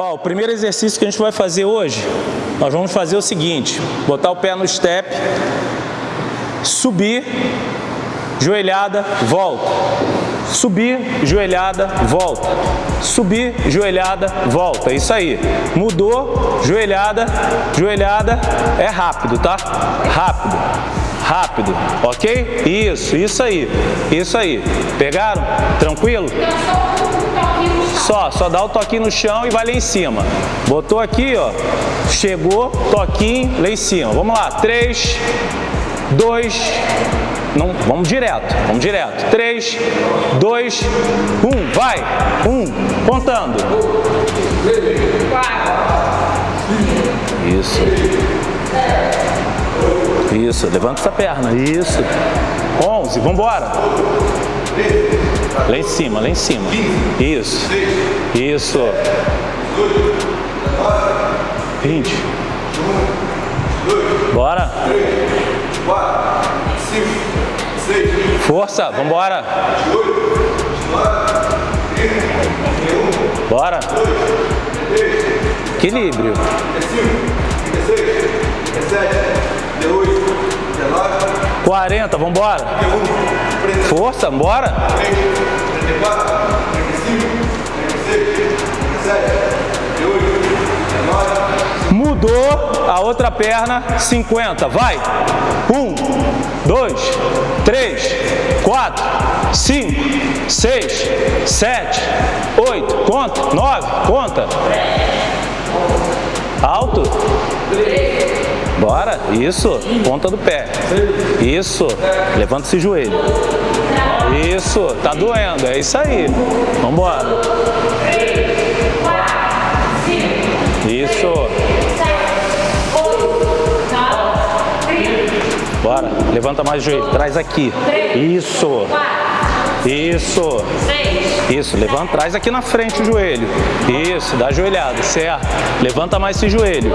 Ó, o primeiro exercício que a gente vai fazer hoje, nós vamos fazer o seguinte, botar o pé no step, subir, joelhada, volta. Subir, joelhada, volta. Subir, joelhada, volta. Isso aí. Mudou, joelhada, joelhada. É rápido, tá? Rápido. Rápido, ok? Isso, isso aí. Isso aí. Pegaram? Tranquilo? Só, só dá o toquinho no chão e vai lá em cima. Botou aqui, ó. Chegou, toquinho, lá em cima. Vamos lá. Três, dois, não, vamos direto, vamos direto. 3, 2, 1, vai. 1, contando. Isso. Isso, levanta essa perna. Isso. 11, vamos embora. Lá em cima, lá em cima. Isso. Isso. 20. Bora. 4, 5, Força, vambora. Bora. Equilíbrio. 40, vambora. Força, vambora. 34, 35, 36, 37, Mudou a outra perna, 50. Vai. 1, 2, 3, 4, 5, 6, 7, 8. Conta. 9. Conta. Alto. Bora. Isso. Ponta do pé. Isso. Levanta esse joelho. Isso. Tá doendo. É isso aí. Vambora. Isso. Bora. Levanta mais o joelho. Traz aqui. Isso. Isso. Isso. Levanta. Traz aqui na frente o joelho. Isso. Dá joelhada. Certo. Levanta mais esse joelho.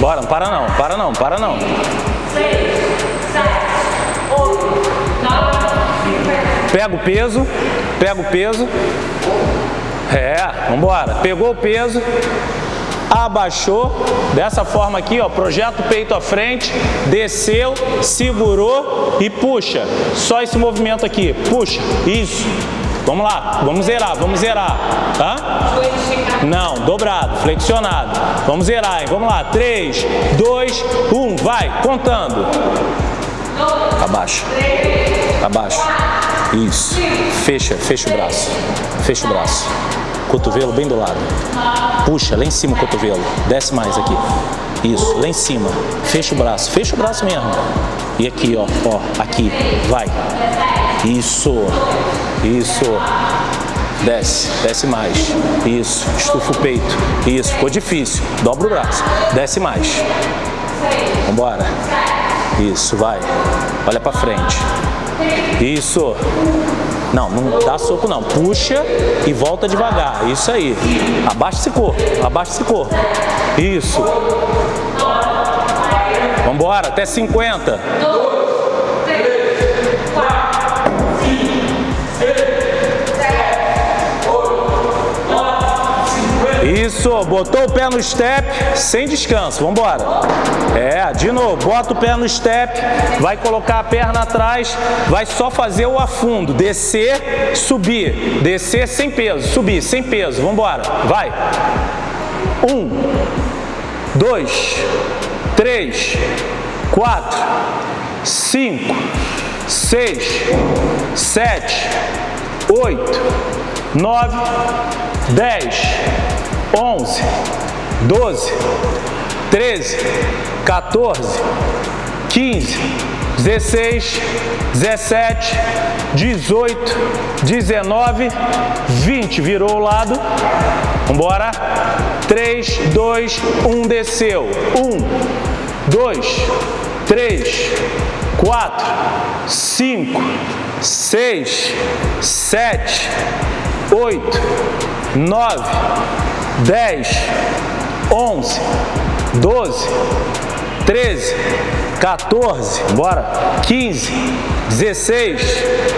Bora. Não para não. Para não. Para não. Pega o peso. Pega o peso. É. Vambora. Pegou o peso abaixou, dessa forma aqui, ó, projeta o peito à frente, desceu, segurou e puxa. Só esse movimento aqui, puxa, isso. Vamos lá, vamos zerar, vamos zerar. Hã? Não, dobrado, flexionado. Vamos zerar, hein? Vamos lá, 3, 2, 1, vai, contando. Abaixa, abaixa. Isso, fecha, fecha o braço, fecha o braço cotovelo bem do lado. Puxa, lá em cima o cotovelo. Desce mais aqui. Isso, lá em cima. Fecha o braço. Fecha o braço mesmo. E aqui, ó. Ó, aqui. Vai. Isso. Isso. Desce. Desce mais. Isso. Estufa o peito. Isso. Ficou difícil. Dobra o braço. Desce mais. Vambora. Isso, vai. Olha pra frente. Isso. Não, não dá soco não. Puxa e volta devagar. Isso aí. Abaixa esse corpo. Abaixa esse corpo. Isso. Vambora, até 50. Isso, botou o pé no step, sem descanso, vamos embora. É, de novo, bota o pé no step, vai colocar a perna atrás, vai só fazer o afundo, descer, subir, descer sem peso, subir sem peso, vamos embora, vai. Um, dois, três, quatro, cinco, seis, sete, oito, nove, dez, 11, 12, 13, 14, 15, 16, 17, 18, 19, 20. Virou o lado. Vambora. 3, 2, 1, desceu. 1, 2, 3, 4, 5, 6, 7, 8, 9, 10, 11, 12, 13, 14, bora, 15, 16,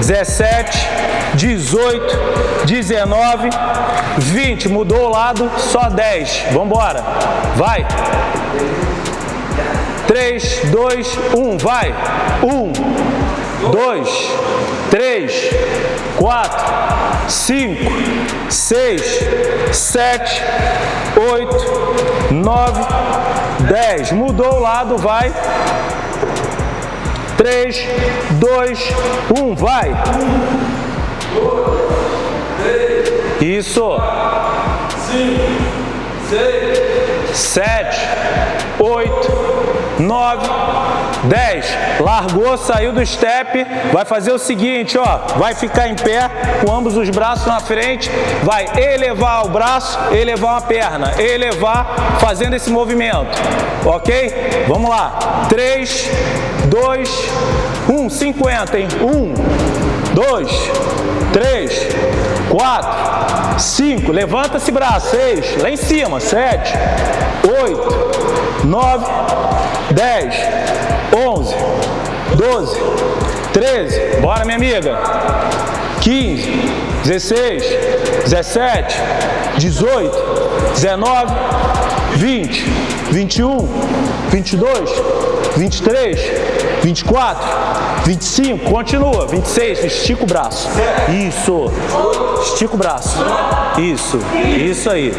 17, 18, 19, 20. Mudou o lado, só 10. Vamos embora. Vai. 3, 2, 1. Vai. 1, 2, 3, 4, 5, 6, 7, 8, 9, 10. Mudou o lado, vai. 3, 2, 1, vai. Isso. 5, 6, 7, 8, 9, 10. Largou, saiu do step. Vai fazer o seguinte, ó. Vai ficar em pé com ambos os braços na frente. Vai elevar o braço, elevar uma perna. Elevar, fazendo esse movimento. Ok? Vamos lá. 3, 2, 1. 50, hein? 1, 2, 3, 4, 5, levanta esse braço, 6, lá em cima, 7, 8, 9, 10, 11, 12, 13, bora minha amiga, 15, 16, 17, 18, 19, 20, 21, 22, 23, 24, 25, continua. 26, estica o braço. Isso. Estica o braço. Isso. Isso aí.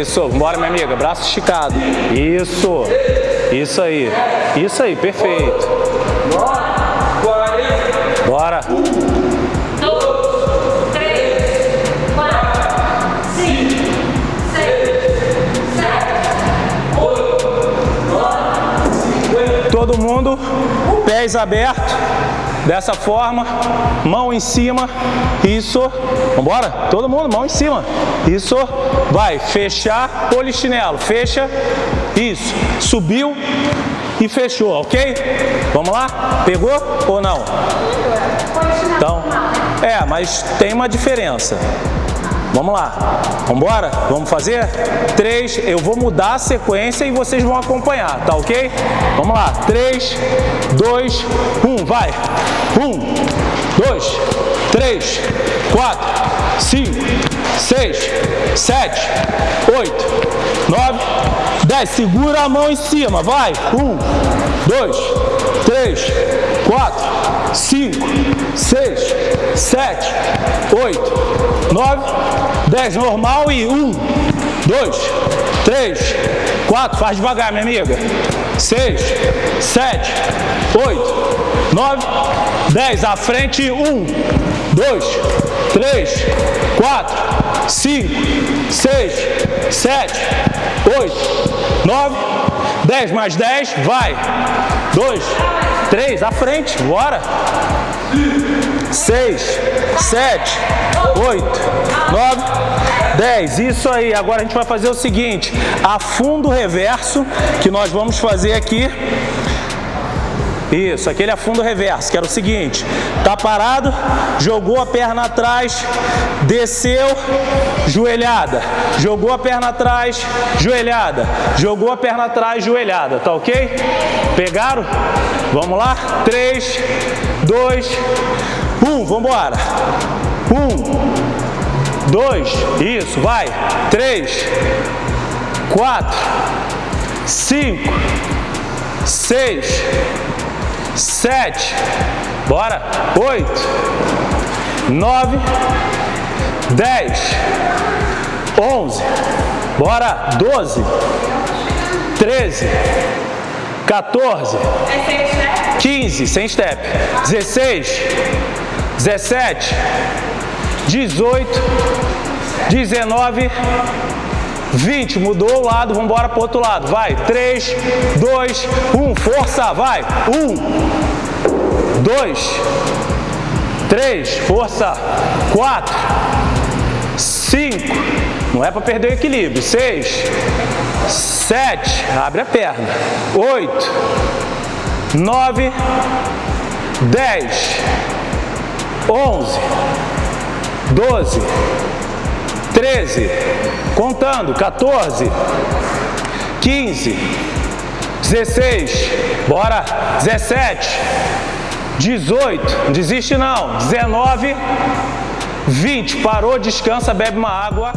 Isso. Bora, minha amiga. Braço esticado. Isso. Isso aí. Isso aí. Perfeito. Bora. todo mundo, pés abertos, dessa forma, mão em cima, isso, vambora, todo mundo, mão em cima, isso, vai, fechar, polichinelo, fecha, isso, subiu e fechou, ok? Vamos lá? Pegou ou não? Então, é, mas tem uma diferença. Vamos lá, vamos embora? Vamos fazer? Três, eu vou mudar a sequência e vocês vão acompanhar, tá ok? Vamos lá, três, dois, um, vai! Um, dois, três, quatro, cinco, seis, sete, oito, nove, dez. Segura a mão em cima, vai! Um, dois, três, quatro, cinco, seis, sete, oito, nove, dez. Normal e um, dois, três, quatro. Faz devagar, minha amiga. Seis, sete, oito, nove, dez. À frente, um, dois, três, quatro, cinco, seis, sete, oito, nove, dez. Mais dez. Vai. Dois, três. À frente. Bora seis, sete, oito, nove, dez. Isso aí. Agora a gente vai fazer o seguinte: afundo reverso, que nós vamos fazer aqui. Isso, aquele afundo reverso, que era o seguinte, tá parado, jogou a perna atrás, desceu, joelhada, jogou a perna atrás, joelhada, jogou a perna atrás, joelhada, tá ok? Pegaram? Vamos lá? 3, 2, um, vamos embora. Um, dois, isso, vai. Três, quatro, cinco, seis, sete, bora. Oito, nove, dez, onze, bora. Doze, treze, 14, 15, sem step, 16, 17, 18, 19, 20. Mudou o lado, vamos embora para o outro lado. Vai, 3, 2, 1. Força, vai. 1, 2, 3, força. 4, 5. Não é para perder o equilíbrio. 6, 7. Abre a perna. 8, 9, 10. 11, 12, 13, contando, 14, 15, 16, bora, 17, 18, desiste não, 19, 20, parou, descansa, bebe uma água,